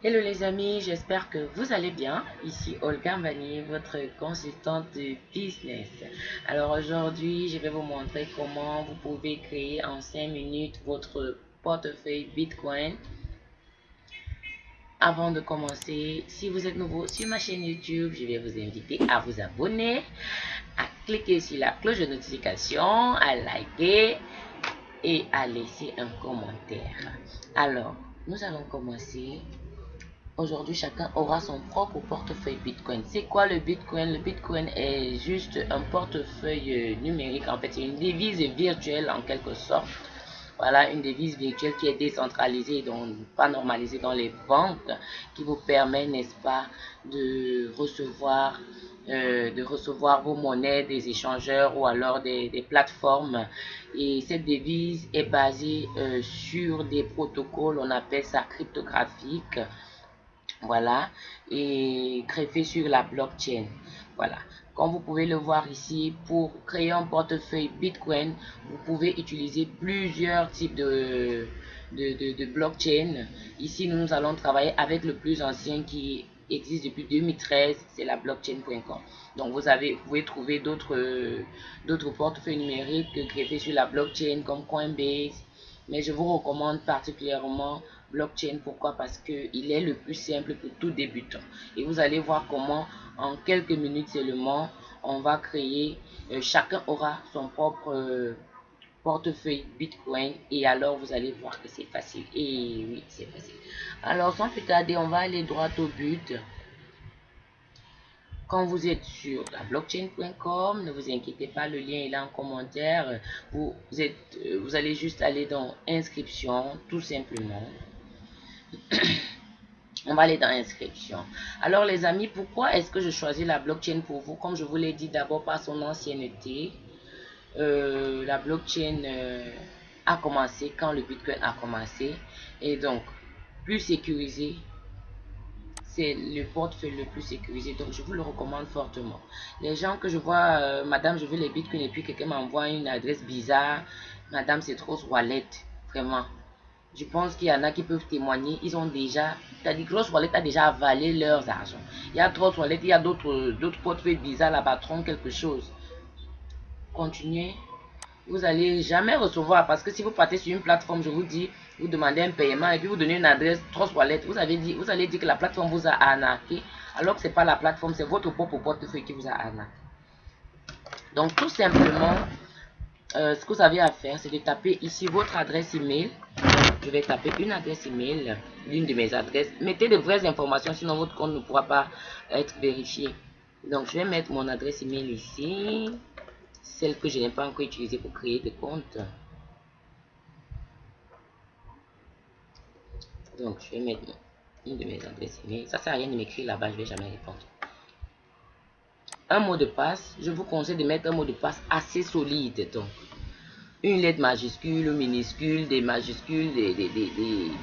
Hello les amis, j'espère que vous allez bien. Ici Olga Vanier, votre consultante de business. Alors aujourd'hui, je vais vous montrer comment vous pouvez créer en 5 minutes votre portefeuille Bitcoin. Avant de commencer, si vous êtes nouveau sur ma chaîne YouTube, je vais vous inviter à vous abonner, à cliquer sur la cloche de notification, à liker et à laisser un commentaire. Alors, nous allons commencer Aujourd'hui, chacun aura son propre portefeuille Bitcoin. C'est quoi le Bitcoin? Le Bitcoin est juste un portefeuille numérique. En fait, c'est une devise virtuelle en quelque sorte. Voilà, une devise virtuelle qui est décentralisée, donc pas normalisée dans les banques, qui vous permet, n'est-ce pas, de recevoir, euh, de recevoir vos monnaies des échangeurs ou alors des, plateformes. Et cette devise est basée euh, sur des protocoles, on appelle ça cryptographique voilà, et greffé sur la blockchain. Voilà. Comme vous pouvez le voir ici, pour créer un portefeuille Bitcoin, vous pouvez utiliser plusieurs types de, de, de, blockchain. Ici, nous allons travailler avec le plus ancien qui existe depuis 2013, c'est la blockchain.com. Donc vous avez, vous pouvez trouver d'autres d'autres portefeuilles numériques greffés sur la blockchain comme Coinbase, mais je vous recommande particulièrement blockchain. Pourquoi? Parce qu'il est le plus simple pour tout débutant. Et vous allez voir comment en quelques minutes seulement, on va créer, euh, chacun aura son propre euh, portefeuille Bitcoin et alors vous allez voir que c'est facile. Et oui, c'est facile. Alors sans plus tarder, on va aller droit au but. Quand vous êtes sur la blockchain.com, ne vous inquiétez pas, le lien est là en commentaire. Vous, êtes, euh, vous allez juste aller dans inscription, tout simplement. On va aller dans inscription. Alors les amis, pourquoi est-ce que je choisis la blockchain pour vous? Comme je vous l'ai dit d'abord par son ancienneté, euh, la blockchain euh, a commencé quand le Bitcoin a commencé. Et donc, plus sécurisé, c'est le portefeuille le plus sécurisé. Donc, je vous le recommande fortement. Les gens que je vois, euh, madame, je veux les bitcoins et puis quelqu'un m'envoie une adresse bizarre. Madame, c'est trop wallet. Vraiment. Je pense qu'il y en a qui peuvent témoigner. Ils ont déjà, c'est-à-dire Grosse Wallet a déjà avalé leurs argent. Il y a trop Wallet, il y a d'autres portefeuilles bizarres là-bas, quelque chose. Continuez. Vous allez jamais recevoir parce que si vous partez sur une plateforme, je vous dis, vous demandez un paiement et puis vous donnez une adresse Trust Wallet, vous avez dit, vous allez dire que la plateforme vous a arnaqué, alors que c'est pas la plateforme, c'est votre propre portefeuille qui vous a arnaqué. Donc tout simplement, euh, ce que vous avez à faire, c'est de taper ici votre adresse email. Je vais taper une adresse email, l'une de mes adresses. Mettez de vraies informations, sinon votre compte ne pourra pas être vérifié. Donc, je vais mettre mon adresse email ici. Celle que je n'ai pas encore utilisée pour créer des comptes. Donc, je vais mettre une de mes adresses email. Ça sert à rien de m'écrire là-bas, je vais jamais répondre. Un mot de passe, je vous conseille de mettre un mot de passe assez solide. Donc, une lettre majuscule, minuscule, des majuscules, des,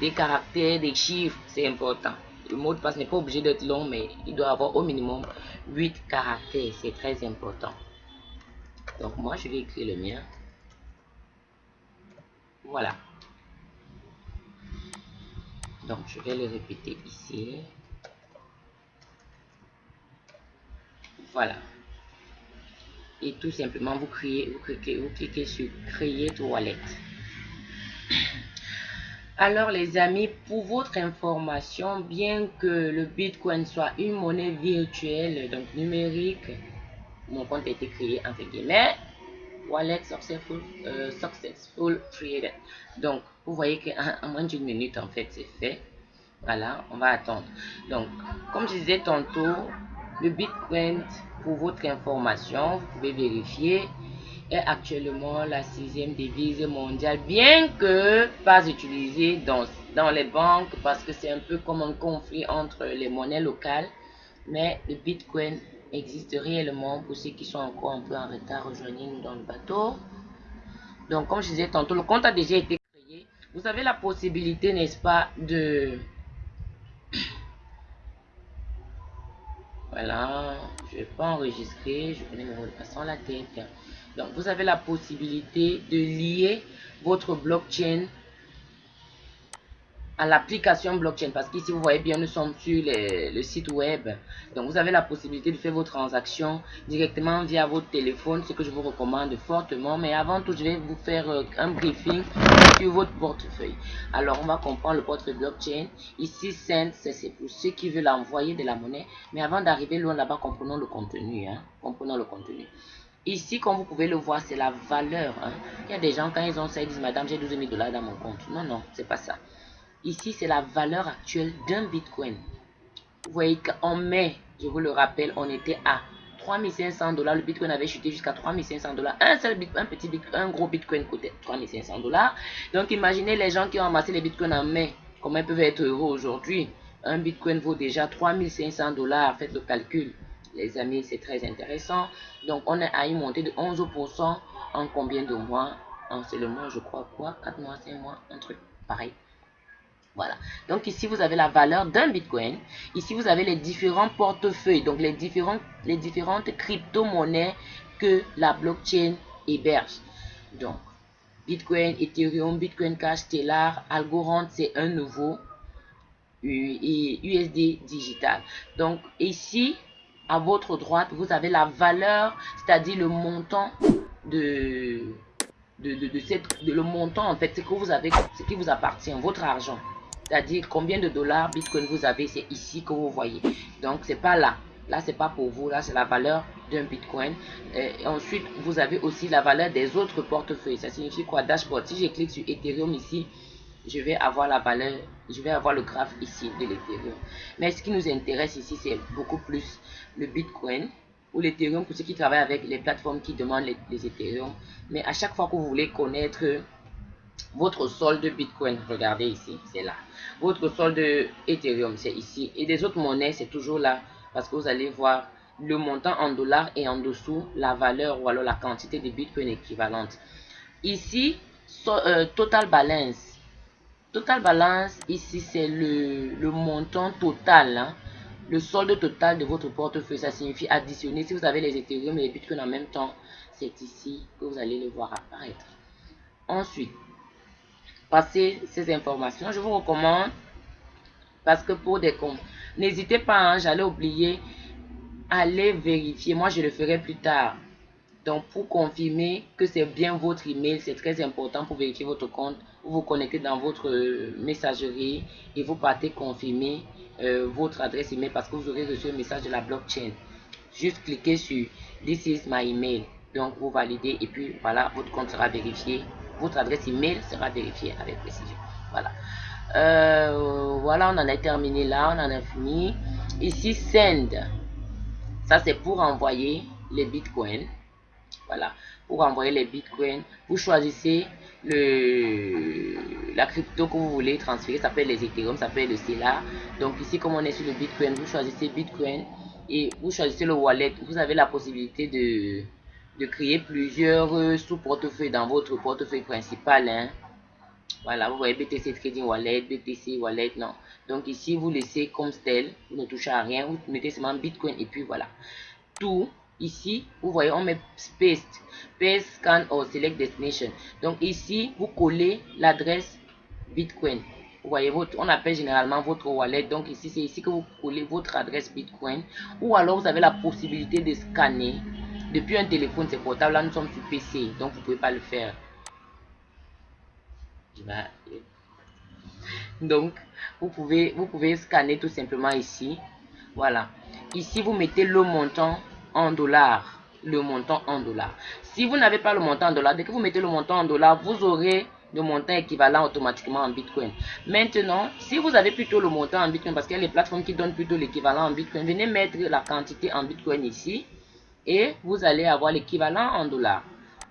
des, caractères, des chiffres, c'est important. Le mot de passe n'est pas obligé d'être long, mais il doit avoir au minimum 8 caractères, c'est très important. Donc moi, je vais écrire le mien. Voilà. Donc je vais le répéter ici. Voilà et tout simplement vous, créez, vous, cliquez, vous cliquez sur créer wallet. Alors les amis, pour votre information, bien que le Bitcoin soit une monnaie virtuelle, donc numérique, mon compte a été créé entre guillemets, wallet successful, euh, successful created. Donc vous voyez qu'en moins d'une minute en fait c'est fait. Voilà, on va attendre. Donc comme je disais tantôt, le Bitcoin pour votre information, vous pouvez vérifier, est actuellement la sixième devise mondiale, bien que pas utilisée dans, dans les banques parce que c'est un peu comme un conflit entre les monnaies locales. Mais le Bitcoin existe réellement pour ceux qui sont encore un peu en retard, rejoignez-nous dans le bateau. Donc, comme je disais tantôt, le compte a déjà été créé. Vous avez la possibilité, n'est-ce pas, de Voilà, je vais pas enregistrer, je connais mon mot de passe la tête. Donc, vous avez la possibilité de lier votre blockchain à l'application blockchain parce qu'ici vous voyez bien nous sommes sur le site web donc vous avez la possibilité de faire vos transactions directement via votre téléphone ce que je vous recommande fortement mais avant tout je vais vous faire euh, un briefing sur votre portefeuille alors on va comprendre le portefeuille blockchain ici Send c'est pour ceux qui veulent envoyer de la monnaie mais avant d'arriver loin là-bas comprenons le contenu hein. comprenons le contenu Ici, comme vous pouvez le voir, c'est la valeur. Hein. Il y a des gens, quand ils ont ça, ils disent, Madame, j'ai 12 000 dollars dans mon compte. Non, non, c'est pas ça. Ici, c'est la valeur actuelle d'un Bitcoin. Vous voyez qu'en mai, je vous le rappelle, on était à 3500 dollars. Le Bitcoin avait chuté jusqu'à 3500 dollars. Un seul Bitcoin, un petit Bitcoin, un gros Bitcoin coûtait 3500 dollars. Donc, imaginez les gens qui ont amassé les Bitcoins en mai. Comment ils peuvent être heureux aujourd'hui Un Bitcoin vaut déjà 3500 dollars. Faites le calcul. Les amis, c'est très intéressant. Donc, on est à une montée de 11% en combien de mois? En seulement, je crois, quoi? 4 mois, 5 mois, un truc pareil. Voilà. Donc ici, vous avez la valeur d'un Bitcoin. Ici, vous avez les différents portefeuilles, donc les, différents, les différentes crypto-monnaies que la blockchain héberge. Donc, Bitcoin, Ethereum, Bitcoin Cash, Stellar, Algorand, c'est un nouveau USD digital. Donc ici, à votre droite, vous avez la valeur, c'est-à-dire le montant de, de, de, cette, le montant en fait, ce que vous avez, ce qui vous appartient, votre argent. C'est-à-dire combien de dollars Bitcoin vous avez, c'est ici que vous voyez. Donc, c'est pas là. Là, c'est pas pour vous. Là, c'est la valeur d'un Bitcoin. Et ensuite, vous avez aussi la valeur des autres portefeuilles. Ça signifie quoi? Dashboard. Si je clique sur Ethereum ici, je vais avoir la valeur, je vais avoir le graphe ici de l'Ethereum. Mais ce qui nous intéresse ici, c'est beaucoup plus le Bitcoin ou l'Ethereum pour ceux qui travaillent avec les plateformes qui demandent les, les Ethereum. Mais à chaque fois que vous voulez connaître votre solde Bitcoin, regardez ici, c'est là. Votre solde Ethereum, c'est ici. Et des autres monnaies, c'est toujours là. Parce que vous allez voir le montant en dollars et en dessous la valeur ou alors la quantité de Bitcoin équivalente. Ici, euh, total balance. Total balance, ici, c'est le, montant total. Hein. Le solde total de votre portefeuille, ça signifie additionner. Si vous avez les Ethereum et les Bitcoin en même temps, c'est ici que vous allez le voir apparaître. Ensuite, passer ces informations. Je vous recommande, parce que pour des comptes, n'hésitez pas, hein, j'allais oublier, allez vérifier. Moi, je le ferai plus tard. Donc, pour confirmer que c'est bien votre email, c'est très important pour vérifier votre compte. Vous vous connectez dans votre euh, messagerie et vous partez confirmer euh, votre adresse email parce que vous aurez reçu un message de la blockchain. Juste cliquez sur This is my email. Donc, vous validez et puis voilà, votre compte sera vérifié votre adresse email sera vérifiée avec précision. Voilà. Euh, voilà, on en a terminé là, on en a fini. Ici, send. Ça, c'est pour envoyer les bitcoins. Voilà. Pour envoyer les bitcoins, vous choisissez le, la crypto que vous voulez transférer. Ça peut être les Ethereum, ça peut être le Stellar. Donc ici, comme on est sur le bitcoin, vous choisissez bitcoin et vous choisissez le wallet. Vous avez la possibilité de de créer plusieurs euh, sous-portefeuilles dans votre portefeuille principal. Hein. Voilà, vous voyez BTC Trading Wallet, BTC Wallet, non. Donc ici, vous laissez comme tel, vous ne touchez à rien, vous mettez seulement Bitcoin et puis voilà. Tout, ici, vous voyez, on met Paste, Paste, Scan or Select Destination. Donc ici, vous collez l'adresse Bitcoin. Vous voyez, votre, on appelle généralement votre wallet. Donc ici, c'est ici que vous collez votre adresse Bitcoin. Ou alors, vous avez la possibilité de scanner depuis un téléphone, c'est portable. Là, nous sommes sur PC, donc vous pouvez pas le faire. Donc, vous pouvez, vous pouvez scanner tout simplement ici. Voilà. Ici, vous mettez le montant en dollars. Le montant en dollars. Si vous n'avez pas le montant en dollars, dès que vous mettez le montant en dollars, vous aurez le montant équivalent automatiquement en Bitcoin. Maintenant, si vous avez plutôt le montant en Bitcoin, parce qu'il y a les plateformes qui donnent plutôt l'équivalent en Bitcoin, venez mettre la quantité en Bitcoin ici et vous allez avoir l'équivalent en dollars.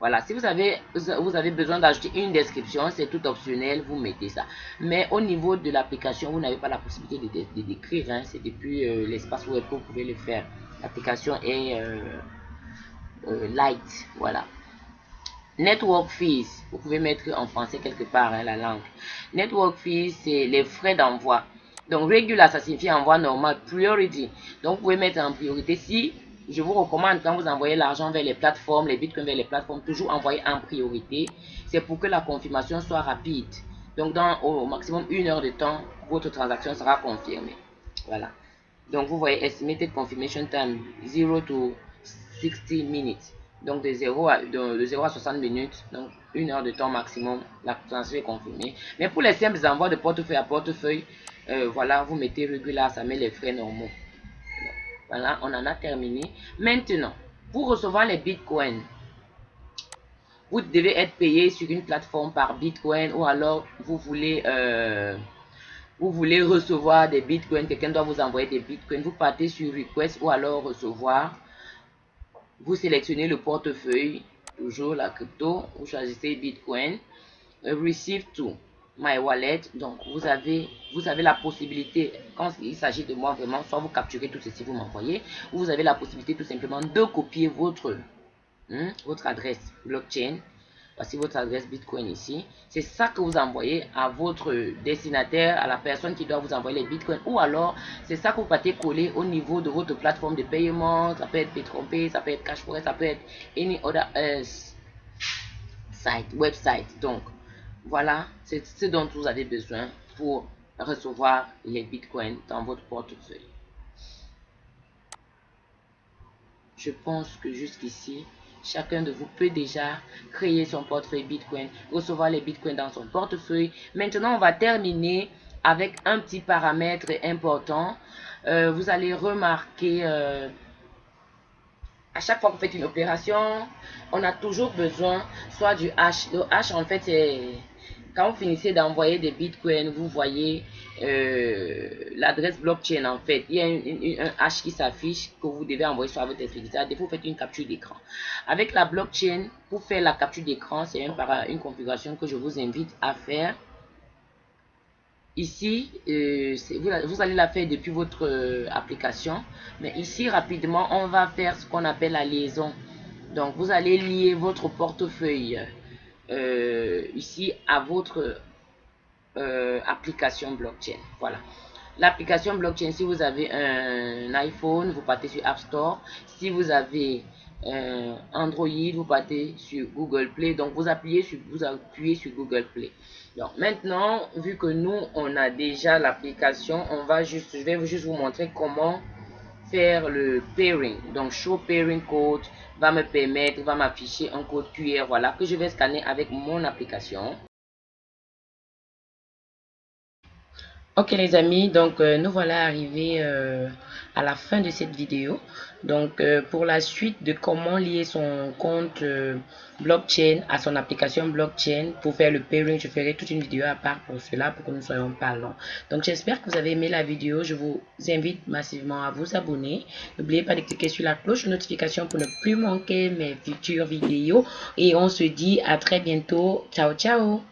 Voilà, si vous avez, vous avez besoin d'ajouter une description, c'est tout optionnel, vous mettez ça. Mais au niveau de l'application, vous n'avez pas la possibilité de, décrire, hein. c'est depuis euh, l'espace web que vous pouvez le faire. L'application est euh, euh, light, voilà. Network fees, vous pouvez mettre en français quelque part hein, la langue. Network fees, c'est les frais d'envoi. Donc regular, ça signifie envoi normal. Priority, donc vous pouvez mettre en priorité si je vous recommande quand vous envoyez l'argent vers les plateformes, les bitcoins vers les plateformes, toujours envoyer en priorité. C'est pour que la confirmation soit rapide. Donc, dans au maximum une heure de temps, votre transaction sera confirmée. Voilà. Donc, vous voyez, estimated confirmation time 0 to 60 minutes. Donc, de 0 à, de, 0 à 60 minutes. Donc, une heure de temps maximum, la transaction est confirmée. Mais pour les simples envois de portefeuille à portefeuille, euh, voilà, vous mettez régulier, ça met les frais normaux. Voilà, on en a terminé. Maintenant, pour recevoir les bitcoins, vous devez être payé sur une plateforme par bitcoin ou alors vous voulez euh, vous voulez recevoir des bitcoins, quelqu'un doit vous envoyer des bitcoins, vous partez sur request ou alors recevoir, vous sélectionnez le portefeuille, toujours la crypto, vous choisissez bitcoin, receive to my wallet, donc vous avez, vous avez la possibilité, quand il s'agit de moi vraiment, soit vous capturez tout ceci, vous m'envoyez, ou vous avez la possibilité tout simplement de copier votre, hein, votre adresse blockchain Voici votre adresse Bitcoin ici. C'est ça que vous envoyez à votre destinataire, à la personne qui doit vous envoyer les Bitcoins. Ou alors, c'est ça que vous partez coller au niveau de votre plateforme de paiement. Ça peut être P3P, ça peut être Cashflow, ça peut être any other uh, site, website. Donc, voilà, c'est ce dont vous avez besoin pour recevoir les Bitcoins dans votre portefeuille. Je pense que jusqu'ici, Chacun de vous peut déjà créer son portefeuille Bitcoin, recevoir les Bitcoins dans son portefeuille. Maintenant, on va terminer avec un petit paramètre important. Euh, vous allez remarquer, euh, à chaque fois que vous faites une opération, on a toujours besoin soit du hash. Le hash, en fait, c'est quand vous finissez d'envoyer des bitcoins, vous voyez euh, l'adresse blockchain en fait. Il y a un hash qui s'affiche que vous devez envoyer sur votre utilisateur. Des vous faites une capture d'écran. Avec la blockchain, pour faire la capture d'écran, c'est une configuration que je vous invite à faire. Ici, euh, vous, allez la faire depuis votre euh, application. Mais ici, rapidement, on va faire ce qu'on appelle la liaison. Donc, vous allez lier votre portefeuille euh, ici à votre application blockchain. Voilà. L'application blockchain, si vous avez un iPhone, vous partez sur App Store. Si vous avez un Android, vous partez sur Google Play. Donc, vous appuyez sur, vous appuyez sur Google Play. Donc, maintenant, vu que nous, on a déjà l'application, on va juste, je vais juste vous montrer comment faire le pairing. Donc, show pairing code va me permettre, va m'afficher un code QR, voilà, que je vais scanner avec mon application. Ok les amis, donc euh, nous voilà arrivés euh, à la fin de cette vidéo. Donc euh, pour la suite de comment lier son compte blockchain à son application blockchain pour faire le pairing, je ferai toute une vidéo à part pour cela pour que nous soyons pas longs. Donc j'espère que vous avez aimé la vidéo. Je vous invite massivement à vous abonner. N'oubliez pas de cliquer sur la cloche de notification pour ne plus manquer mes futures vidéos. Et on se dit à très bientôt. Ciao ciao